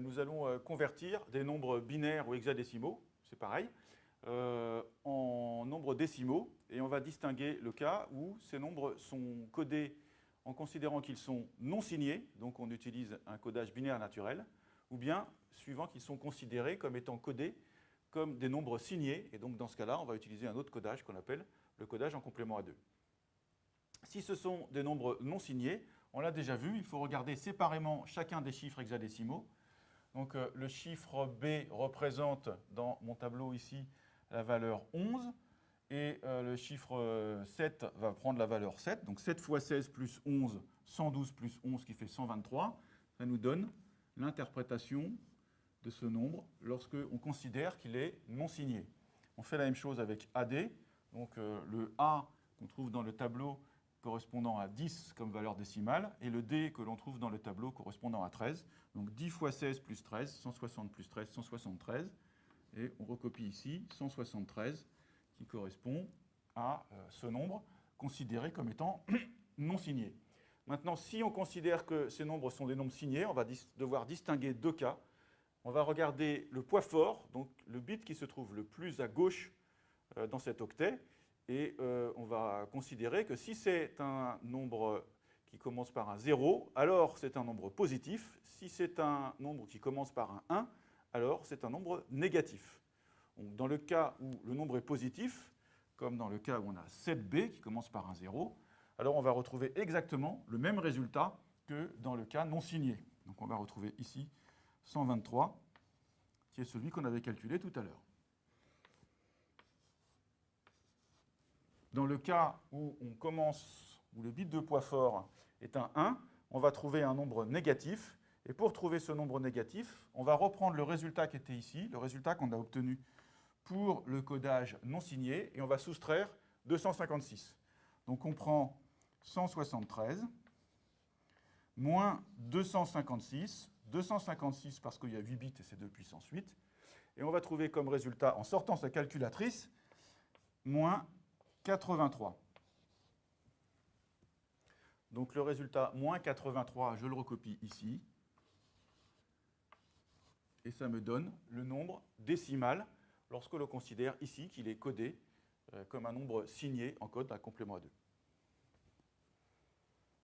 nous allons euh, convertir des nombres binaires ou hexadécimaux, c'est pareil, euh, en nombres décimaux. Et on va distinguer le cas où ces nombres sont codés en considérant qu'ils sont non signés, donc on utilise un codage binaire naturel, ou bien suivant qu'ils sont considérés comme étant codés comme des nombres signés. Et donc dans ce cas-là, on va utiliser un autre codage qu'on appelle le codage en complément à 2. Si ce sont des nombres non signés, on l'a déjà vu, il faut regarder séparément chacun des chiffres hexadécimaux. Donc euh, le chiffre B représente dans mon tableau ici la valeur 11 et euh, le chiffre 7 euh, va prendre la valeur 7. Donc 7 fois 16 plus 11, 112 plus 11 qui fait 123. Ça nous donne l'interprétation de ce nombre lorsque on considère qu'il est non signé. On fait la même chose avec AD. Donc le A qu'on trouve dans le tableau correspondant à 10 comme valeur décimale, et le D que l'on trouve dans le tableau correspondant à 13. Donc 10 fois 16 plus 13, 160 plus 13, 173. Et on recopie ici 173, qui correspond à euh, ce nombre considéré comme étant non signé. Maintenant, si on considère que ces nombres sont des nombres signés, on va devoir distinguer deux cas. On va regarder le poids fort, donc le bit qui se trouve le plus à gauche euh, dans cet octet, et euh, on va considérer que si c'est un nombre qui commence par un 0, alors c'est un nombre positif. Si c'est un nombre qui commence par un 1, alors c'est un nombre négatif. Donc, dans le cas où le nombre est positif, comme dans le cas où on a 7b qui commence par un 0, alors on va retrouver exactement le même résultat que dans le cas non signé. Donc on va retrouver ici 123, qui est celui qu'on avait calculé tout à l'heure. Dans le cas où on commence, où le bit de poids fort est un 1, on va trouver un nombre négatif. Et pour trouver ce nombre négatif, on va reprendre le résultat qui était ici, le résultat qu'on a obtenu pour le codage non signé, et on va soustraire 256. Donc on prend 173 moins 256, 256 parce qu'il y a 8 bits et c'est 2 puissance 8, et on va trouver comme résultat, en sortant sa calculatrice, moins 83. Donc le résultat, moins 83, je le recopie ici. Et ça me donne le nombre décimal lorsque l'on considère ici qu'il est codé euh, comme un nombre signé en code à complément à 2.